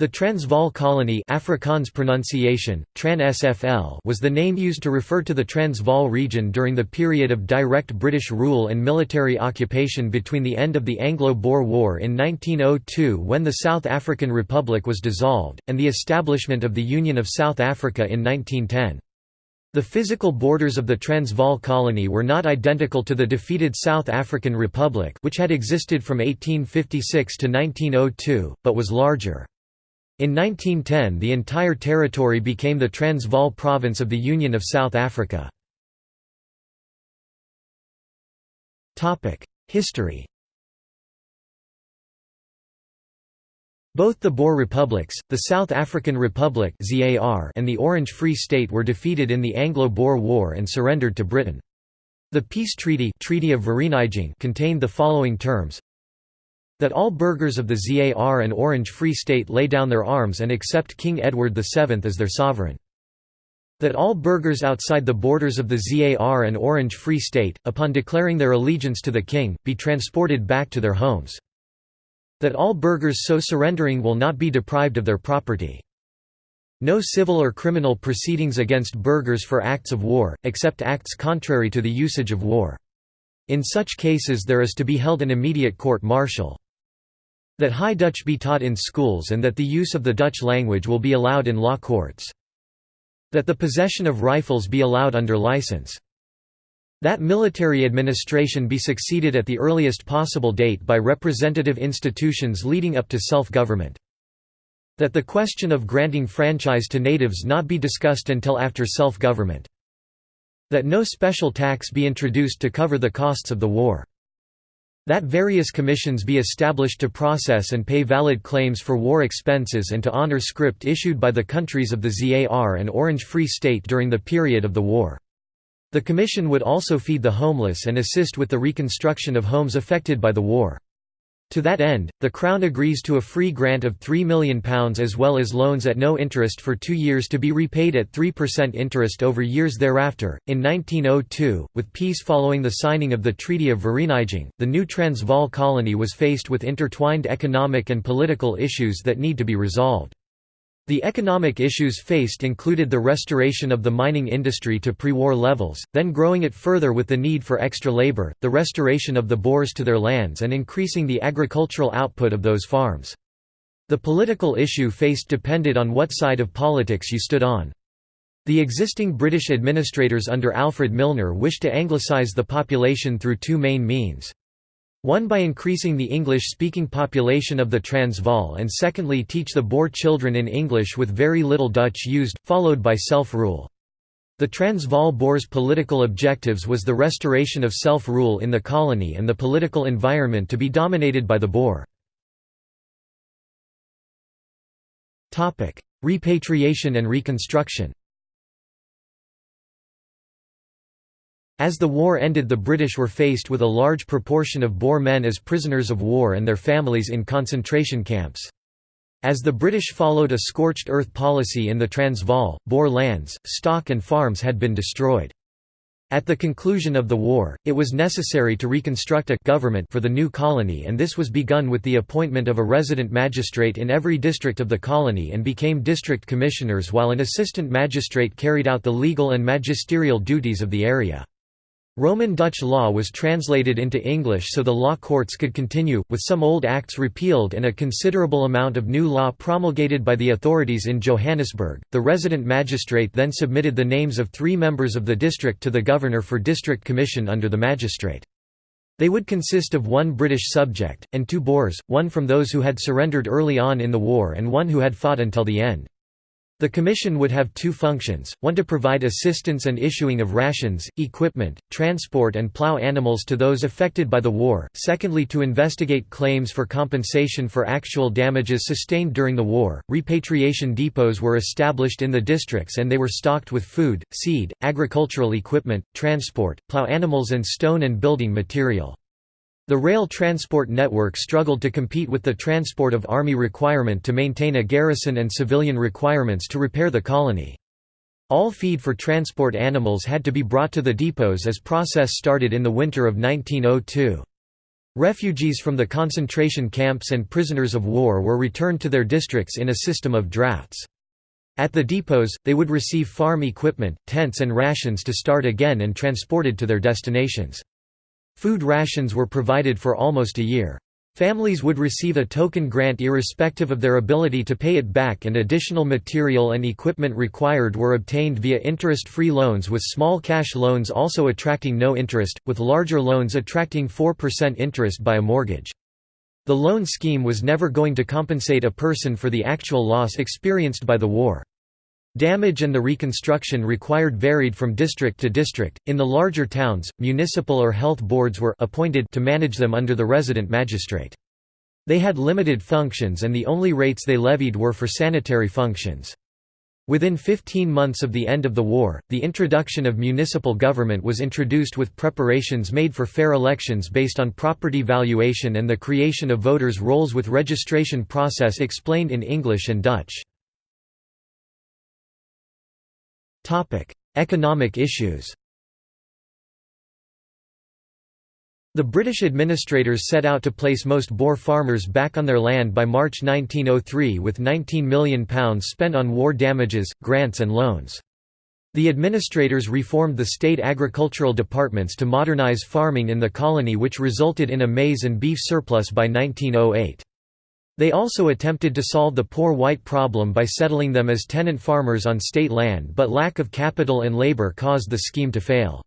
The Transvaal colony Afrikaans pronunciation, Tran was the name used to refer to the Transvaal region during the period of direct British rule and military occupation between the end of the Anglo-Boer War in 1902 when the South African Republic was dissolved, and the establishment of the Union of South Africa in 1910. The physical borders of the Transvaal colony were not identical to the defeated South African Republic which had existed from 1856 to 1902, but was larger. In 1910 the entire territory became the Transvaal province of the Union of South Africa. History Both the Boer republics, the South African Republic and the Orange Free State were defeated in the Anglo-Boer War and surrendered to Britain. The peace treaty, treaty of contained the following terms that all burghers of the ZAR and Orange Free State lay down their arms and accept King Edward VII as their sovereign. That all burghers outside the borders of the ZAR and Orange Free State, upon declaring their allegiance to the king, be transported back to their homes. That all burghers so surrendering will not be deprived of their property. No civil or criminal proceedings against burghers for acts of war, except acts contrary to the usage of war. In such cases there is to be held an immediate court-martial. That High Dutch be taught in schools and that the use of the Dutch language will be allowed in law courts. That the possession of rifles be allowed under license. That military administration be succeeded at the earliest possible date by representative institutions leading up to self-government. That the question of granting franchise to natives not be discussed until after self-government. That no special tax be introduced to cover the costs of the war. That various commissions be established to process and pay valid claims for war expenses and to honor script issued by the countries of the ZAR and Orange Free State during the period of the war. The commission would also feed the homeless and assist with the reconstruction of homes affected by the war. To that end, the Crown agrees to a free grant of £3 million as well as loans at no interest for two years to be repaid at 3% interest over years thereafter. In 1902, with peace following the signing of the Treaty of Vereeniging, the new Transvaal colony was faced with intertwined economic and political issues that need to be resolved. The economic issues faced included the restoration of the mining industry to pre-war levels, then growing it further with the need for extra labor, the restoration of the Boers to their lands and increasing the agricultural output of those farms. The political issue faced depended on what side of politics you stood on. The existing British administrators under Alfred Milner wished to anglicise the population through two main means. One by increasing the English-speaking population of the Transvaal and secondly teach the Boer children in English with very little Dutch used, followed by self-rule. The Transvaal Boers' political objectives was the restoration of self-rule in the colony and the political environment to be dominated by the Boer. Repatriation and reconstruction As the war ended the British were faced with a large proportion of Boer men as prisoners of war and their families in concentration camps. As the British followed a scorched earth policy in the Transvaal, Boer lands, stock and farms had been destroyed. At the conclusion of the war, it was necessary to reconstruct a government for the new colony and this was begun with the appointment of a resident magistrate in every district of the colony and became district commissioners while an assistant magistrate carried out the legal and magisterial duties of the area. Roman Dutch law was translated into English so the law courts could continue, with some old acts repealed and a considerable amount of new law promulgated by the authorities in Johannesburg. The resident magistrate then submitted the names of three members of the district to the governor for district commission under the magistrate. They would consist of one British subject, and two Boers, one from those who had surrendered early on in the war and one who had fought until the end. The Commission would have two functions, one to provide assistance and issuing of rations, equipment, transport and plough animals to those affected by the war, secondly to investigate claims for compensation for actual damages sustained during the war. Repatriation depots were established in the districts and they were stocked with food, seed, agricultural equipment, transport, plough animals and stone and building material. The rail transport network struggled to compete with the transport of Army requirement to maintain a garrison and civilian requirements to repair the colony. All feed for transport animals had to be brought to the depots as process started in the winter of 1902. Refugees from the concentration camps and prisoners of war were returned to their districts in a system of drafts. At the depots, they would receive farm equipment, tents and rations to start again and transported to their destinations. Food rations were provided for almost a year. Families would receive a token grant irrespective of their ability to pay it back and additional material and equipment required were obtained via interest-free loans with small cash loans also attracting no interest, with larger loans attracting 4% interest by a mortgage. The loan scheme was never going to compensate a person for the actual loss experienced by the war. Damage and the reconstruction required varied from district to district. In the larger towns, municipal or health boards were appointed to manage them under the resident magistrate. They had limited functions and the only rates they levied were for sanitary functions. Within 15 months of the end of the war, the introduction of municipal government was introduced with preparations made for fair elections based on property valuation and the creation of voters' rolls with registration process explained in English and Dutch. Economic issues The British administrators set out to place most Boer farmers back on their land by March 1903 with £19 million spent on war damages, grants and loans. The administrators reformed the state agricultural departments to modernise farming in the colony which resulted in a maize and beef surplus by 1908. They also attempted to solve the poor white problem by settling them as tenant farmers on state land but lack of capital and labor caused the scheme to fail.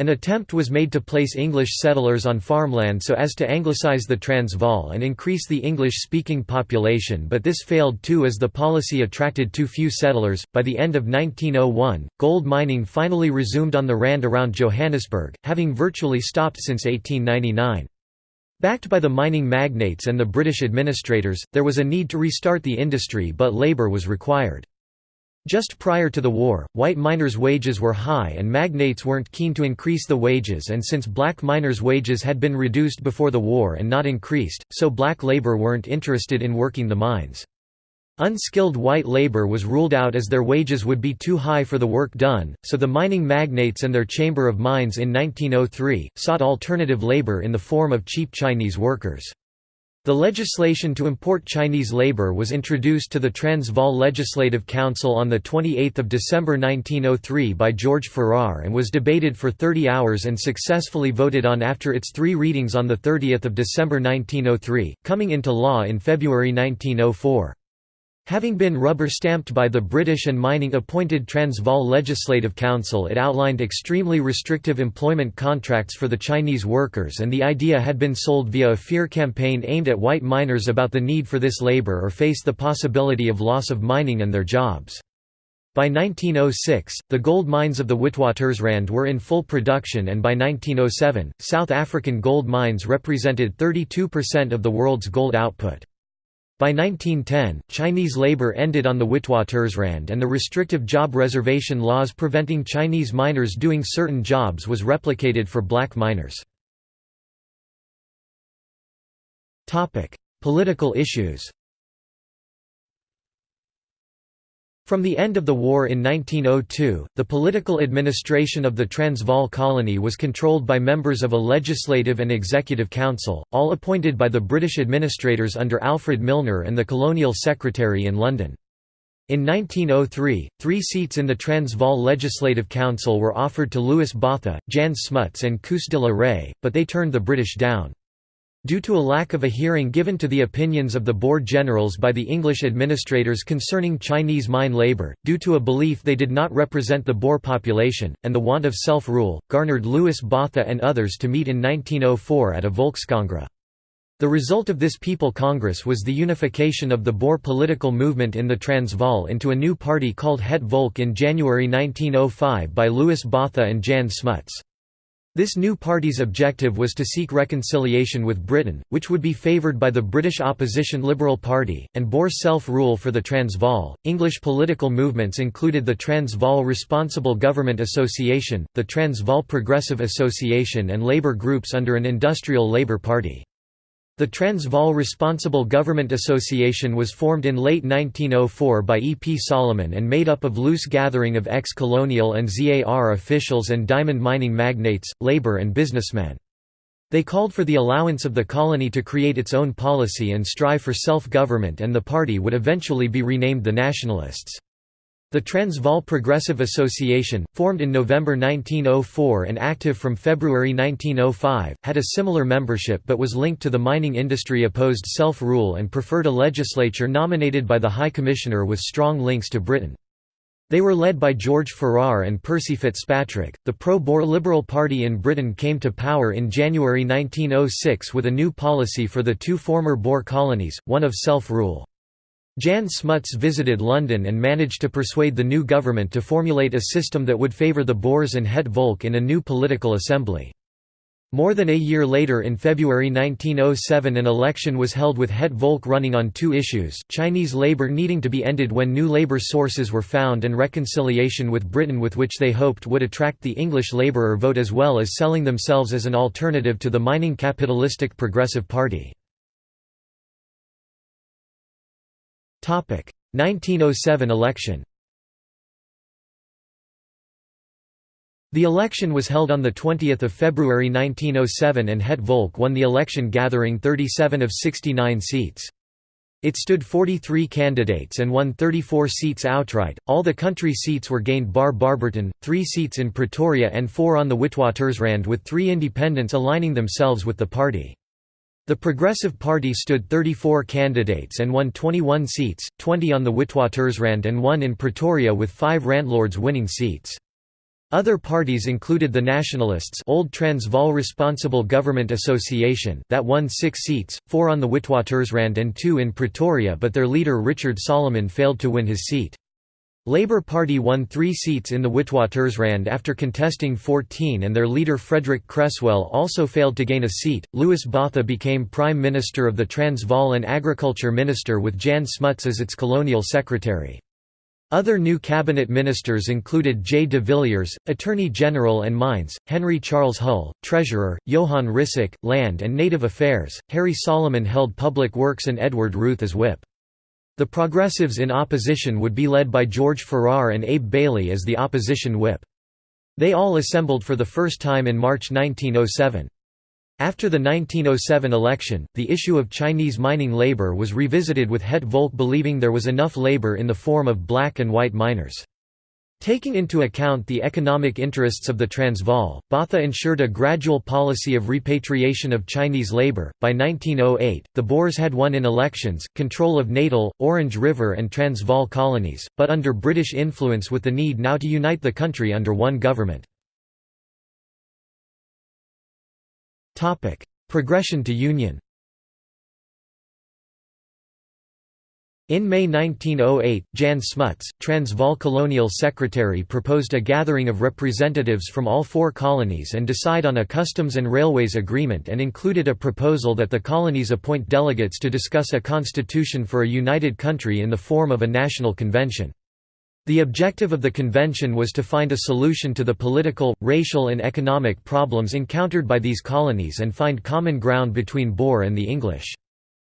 An attempt was made to place English settlers on farmland so as to anglicise the Transvaal and increase the English-speaking population but this failed too as the policy attracted too few settlers. By the end of 1901, gold mining finally resumed on the Rand around Johannesburg, having virtually stopped since 1899. Backed by the mining magnates and the British administrators, there was a need to restart the industry but labour was required. Just prior to the war, white miners' wages were high and magnates weren't keen to increase the wages and since black miners' wages had been reduced before the war and not increased, so black labour weren't interested in working the mines. Unskilled white labor was ruled out as their wages would be too high for the work done, so the mining magnates and their Chamber of Mines in 1903, sought alternative labor in the form of cheap Chinese workers. The legislation to import Chinese labor was introduced to the Transvaal Legislative Council on 28 December 1903 by George Farrar and was debated for 30 hours and successfully voted on after its three readings on 30 December 1903, coming into law in February 1904. Having been rubber-stamped by the British and mining-appointed Transvaal Legislative Council it outlined extremely restrictive employment contracts for the Chinese workers and the idea had been sold via a fear campaign aimed at white miners about the need for this labour or face the possibility of loss of mining and their jobs. By 1906, the gold mines of the Witwatersrand were in full production and by 1907, South African gold mines represented 32% of the world's gold output. By 1910, Chinese labor ended on the Witwatersrand and the restrictive job reservation laws preventing Chinese miners doing certain jobs was replicated for black miners. Political issues From the end of the war in 1902, the political administration of the Transvaal colony was controlled by members of a legislative and executive council, all appointed by the British administrators under Alfred Milner and the colonial secretary in London. In 1903, three seats in the Transvaal Legislative Council were offered to Louis Botha, Jan Smuts and Koos de la Rey, but they turned the British down. Due to a lack of a hearing given to the opinions of the Boer generals by the English administrators concerning Chinese mine labour, due to a belief they did not represent the Boer population, and the want of self-rule, garnered Louis Botha and others to meet in 1904 at a Volkskongress. The result of this People Congress was the unification of the Boer political movement in the Transvaal into a new party called Het Volk in January 1905 by Louis Botha and Jan Smuts. This new party's objective was to seek reconciliation with Britain, which would be favoured by the British opposition Liberal Party, and bore self-rule for the Transvaal. English political movements included the Transvaal Responsible Government Association, the Transvaal Progressive Association and labour groups under an industrial Labour Party. The Transvaal Responsible Government Association was formed in late 1904 by E. P. Solomon and made up of loose gathering of ex-colonial and ZAR officials and diamond mining magnates, labor and businessmen. They called for the allowance of the colony to create its own policy and strive for self-government and the party would eventually be renamed the Nationalists. The Transvaal Progressive Association, formed in November 1904 and active from February 1905, had a similar membership but was linked to the mining industry opposed self-rule and preferred a legislature nominated by the High Commissioner with strong links to Britain. They were led by George Farrar and Percy Fitzpatrick. The pro Boer Liberal Party in Britain came to power in January 1906 with a new policy for the two former Boer colonies, one of self rule. Jan Smuts visited London and managed to persuade the new government to formulate a system that would favour the Boers and Het Volk in a new political assembly. More than a year later in February 1907 an election was held with Het Volk running on two issues Chinese labour needing to be ended when new labour sources were found and reconciliation with Britain with which they hoped would attract the English labourer vote as well as selling themselves as an alternative to the mining capitalistic Progressive Party. 1907 election The election was held on 20 February 1907 and Het Volk won the election gathering 37 of 69 seats. It stood 43 candidates and won 34 seats outright. All the country seats were gained bar Barberton, 3 seats in Pretoria and 4 on the Witwatersrand with 3 independents aligning themselves with the party. The Progressive Party stood 34 candidates and won 21 seats, 20 on the Witwatersrand and 1 in Pretoria with 5 landlords winning seats. Other parties included the Nationalists Old Transvaal Responsible Government Association that won six seats, four on the Witwatersrand and two in Pretoria but their leader Richard Solomon failed to win his seat. Labour Party won three seats in the Witwatersrand after contesting 14 and their leader Frederick Creswell also failed to gain a seat. Louis Botha became Prime Minister of the Transvaal and Agriculture Minister with Jan Smuts as its colonial secretary. Other new cabinet ministers included J. de Villiers, Attorney General and Mines, Henry Charles Hull, Treasurer, Johan Rissik, Land and Native Affairs, Harry Solomon held Public Works and Edward Rooth as whip. The Progressives in opposition would be led by George Farrar and Abe Bailey as the opposition whip. They all assembled for the first time in March 1907. After the 1907 election, the issue of Chinese mining labor was revisited with Het Volk believing there was enough labor in the form of black and white miners. Taking into account the economic interests of the Transvaal, Botha ensured a gradual policy of repatriation of Chinese labor. By 1908, the Boers had won in elections, control of Natal, Orange River, and Transvaal colonies, but under British influence with the need now to unite the country under one government. Progression to union In May 1908, Jan Smuts, Transvaal Colonial Secretary proposed a gathering of representatives from all four colonies and decide on a customs and railways agreement and included a proposal that the colonies appoint delegates to discuss a constitution for a united country in the form of a national convention. The objective of the convention was to find a solution to the political, racial and economic problems encountered by these colonies and find common ground between Boer and the English.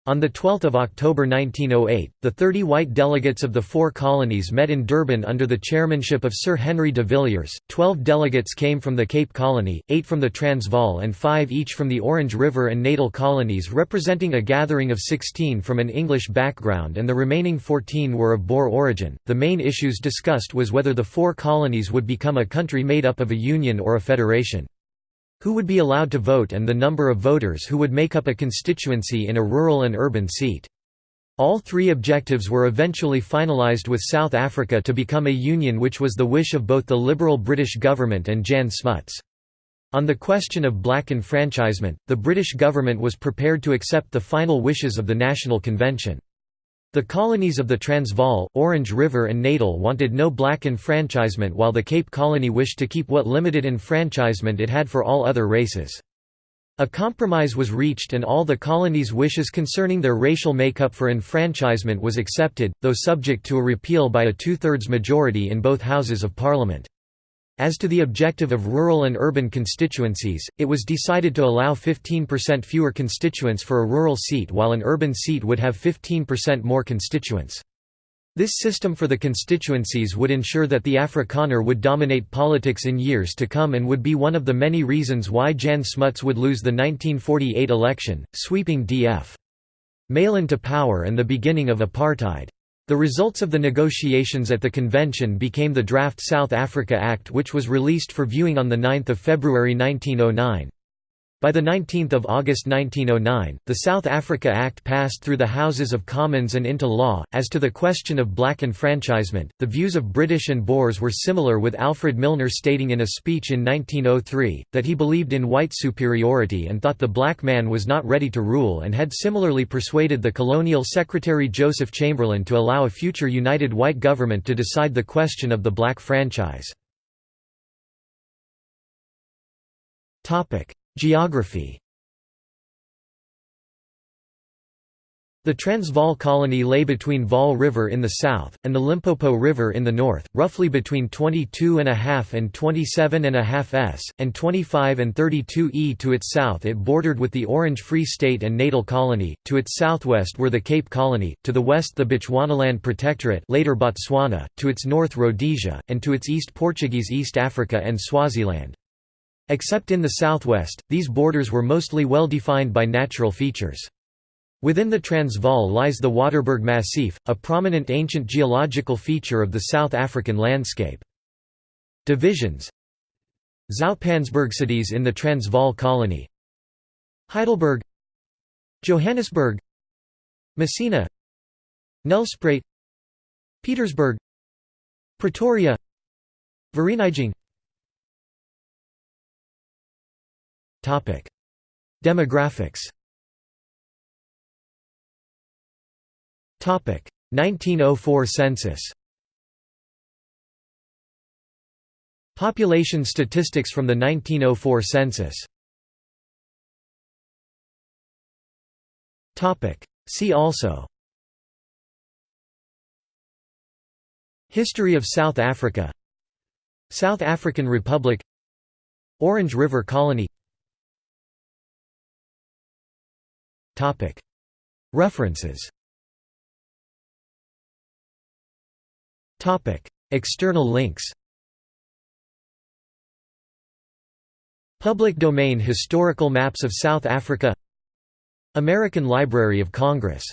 On 12 October 1908, the 30 white delegates of the four colonies met in Durban under the chairmanship of Sir Henry de Villiers. Twelve delegates came from the Cape Colony, eight from the Transvaal, and five each from the Orange River and Natal colonies, representing a gathering of 16 from an English background, and the remaining 14 were of Boer origin. The main issues discussed was whether the four colonies would become a country made up of a union or a federation who would be allowed to vote and the number of voters who would make up a constituency in a rural and urban seat. All three objectives were eventually finalised with South Africa to become a union which was the wish of both the Liberal British government and Jan Smuts. On the question of black enfranchisement, the British government was prepared to accept the final wishes of the National Convention. The colonies of the Transvaal, Orange River and Natal wanted no black enfranchisement while the Cape Colony wished to keep what limited enfranchisement it had for all other races. A compromise was reached and all the colonies' wishes concerning their racial makeup for enfranchisement was accepted, though subject to a repeal by a two-thirds majority in both Houses of Parliament. As to the objective of rural and urban constituencies, it was decided to allow 15% fewer constituents for a rural seat while an urban seat would have 15% more constituents. This system for the constituencies would ensure that the Afrikaner would dominate politics in years to come and would be one of the many reasons why Jan Smuts would lose the 1948 election, sweeping D.F. Malan to power and the beginning of apartheid. The results of the negotiations at the convention became the draft South Africa Act which was released for viewing on 9 February 1909. By 19 August 1909, the South Africa Act passed through the Houses of Commons and into law. As to the question of black enfranchisement, the views of British and Boers were similar with Alfred Milner stating in a speech in 1903, that he believed in white superiority and thought the black man was not ready to rule and had similarly persuaded the colonial secretary Joseph Chamberlain to allow a future united white government to decide the question of the black franchise. Geography The Transvaal colony lay between Vaal River in the south, and the Limpopo River in the north, roughly between 22.5 and 27.5 s, and 25 and 32 e. To its south it bordered with the Orange Free State and Natal Colony, to its southwest were the Cape Colony, to the west the Bechuanaland Protectorate later Botswana, to its north Rhodesia, and to its east Portuguese East Africa and Swaziland. Except in the southwest, these borders were mostly well defined by natural features. Within the Transvaal lies the Waterberg Massif, a prominent ancient geological feature of the South African landscape. Divisions. Zoutpansbergcities in the Transvaal colony. Heidelberg. Johannesburg. Messina. Nelspruit. Pietersburg. Pretoria. Vereeniging Demographics. 1904 census. Population statistics from the 1904 census. See also. History of South Africa. South African Republic. Orange River Colony References. External links. Public domain historical maps of South Africa. American Library of Congress